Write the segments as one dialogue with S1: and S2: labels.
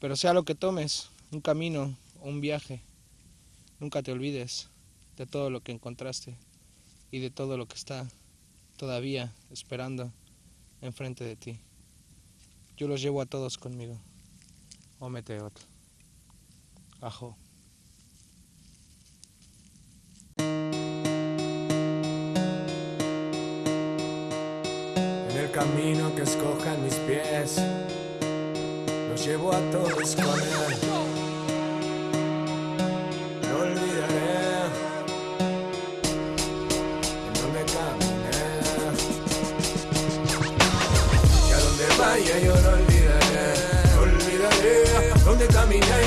S1: Pero sea lo que tomes, un camino o un viaje, nunca te olvides de todo lo que encontraste y de todo lo que está todavía esperando enfrente de ti. Yo los llevo a todos conmigo. Ómete otro. Ajo.
S2: En el camino que escojan mis pies, llevo a todos con él. No olvidaré en dónde caminé. Y a donde vaya yo no olvidaré, no olvidaré dónde caminé.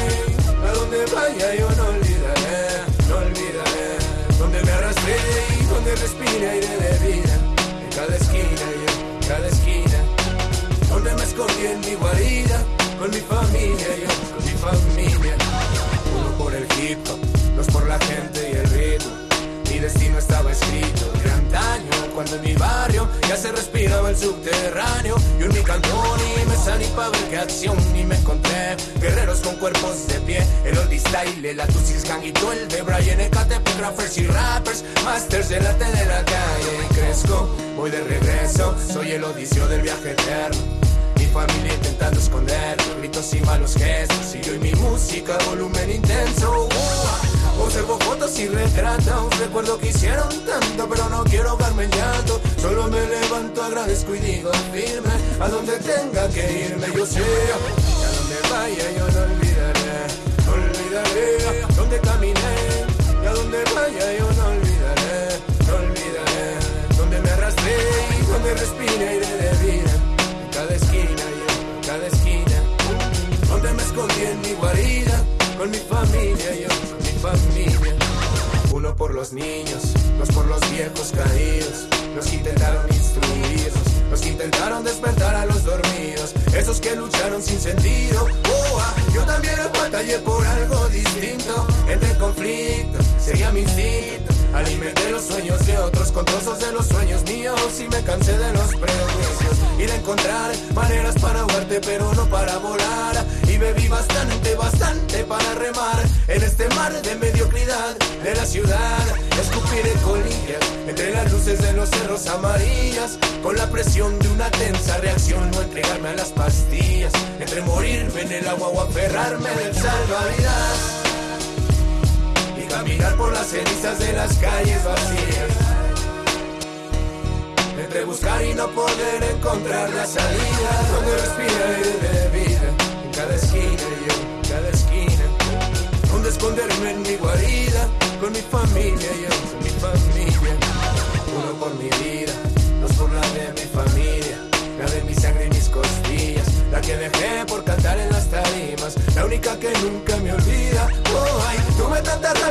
S2: A donde vaya yo no olvidaré, no olvidaré dónde me arrastré y donde respire aire de vida. En cada esquina yo, en cada esquina, donde me escondí en mi guarida, Cuando en mi barrio ya se respiraba el subterráneo. Yo en mi cantón y me salí pa' ver qué acción. Y me encontré guerreros con cuerpos de pie. El oldie style, el Atusis Gang y todo el de Brian Ecatepec, y rappers Masters del arte de la calle. Y crezco, voy de regreso Soy el odicio del viaje eterno. Mi familia intentando esconder gritos y malos gestos. Y yo y mi música, volumen intenso Observo fotos y retratos Recuerdo que hicieron tanto Pero no quiero ahogarme en llanto Solo me levanto, agradezco y digo firme A donde tenga que irme yo sé Y a donde vaya yo no olvidaré No olvidaré. Donde caminé Y a donde vaya yo no olvidaré No olvidaré. Donde me arrastré Y donde respire aire de vida cada esquina yo, en cada esquina. Donde me escondí en mi guarida, con mi familia, yo, por los niños, dos por los viejos caídos, los que intentaron instruirnos, los que intentaron despertar a los dormidos, esos que lucharon sin sentido. Ah, yo también batallé por algo distinto, maneras para ahogarte pero no para volar. Y bebí bastante, bastante para remar en este mar de mediocridad de la ciudad. Escupiré colillas entre las luces de los cerros amarillas. Con la presión de una tensa reacción no entregarme a las pastillas. Entre morirme en el agua o aferrarme del salvavidas y caminar por las cenizas de las calles vacías. Buscar y no poder encontrar la salida, donde respira aire de vida, en cada esquina yo,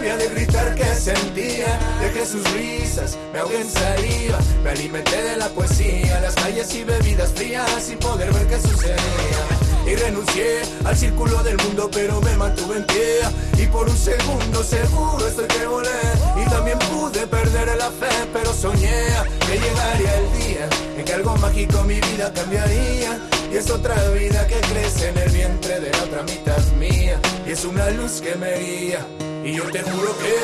S2: rabia de gritar que sentía, dejé sus risas, me ahogué en saliva, me alimenté de la poesía, las calles y bebidas frías sin poder ver qué sucedía. Y renuncié al círculo del mundo, pero me mantuve en pie. Y por un segundo seguro estoy que volé. Y también pude perder la fe, pero soñé que llegaría el día en que algo mágico mi vida cambiaría. Y es otra vida que crece en el vientre de la otra mitad mía. Y es una luz que me guía. Y yo te juro que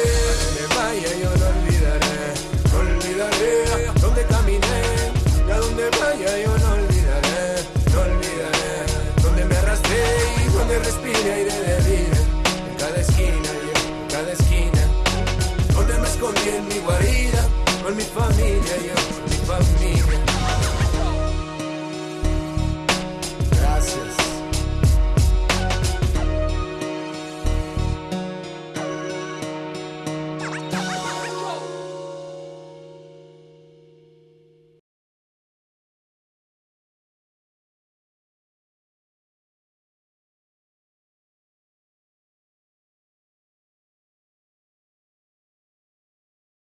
S2: donde vaya yo no olvidaré. No olvidaré donde caminé. Y a donde vaya yo no olvidaré. No olvidaré donde me arrastré y donde respire aire de vida. En cada esquina yo, en cada esquina. Donde me escondí en mi guarida. Con mi familia yo.